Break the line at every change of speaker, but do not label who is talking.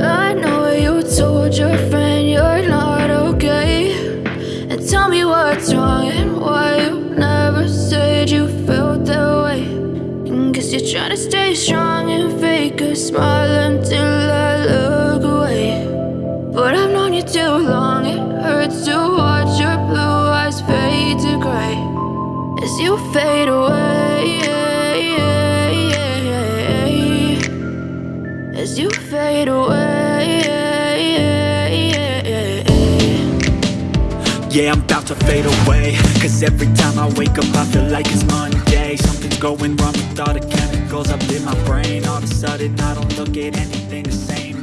I know you told your friend you're not okay. And tell me what's wrong and why you never said you felt that way. And you're trying to stay strong and fake a smile until known you too long. It hurts to watch your blue eyes fade to gray As you fade away. As you fade away.
Yeah, I'm about to fade away. Cause every time I wake up I feel like it's Monday. Something's going wrong with all the chemicals up in my brain. All of a sudden I don't look at anything the same.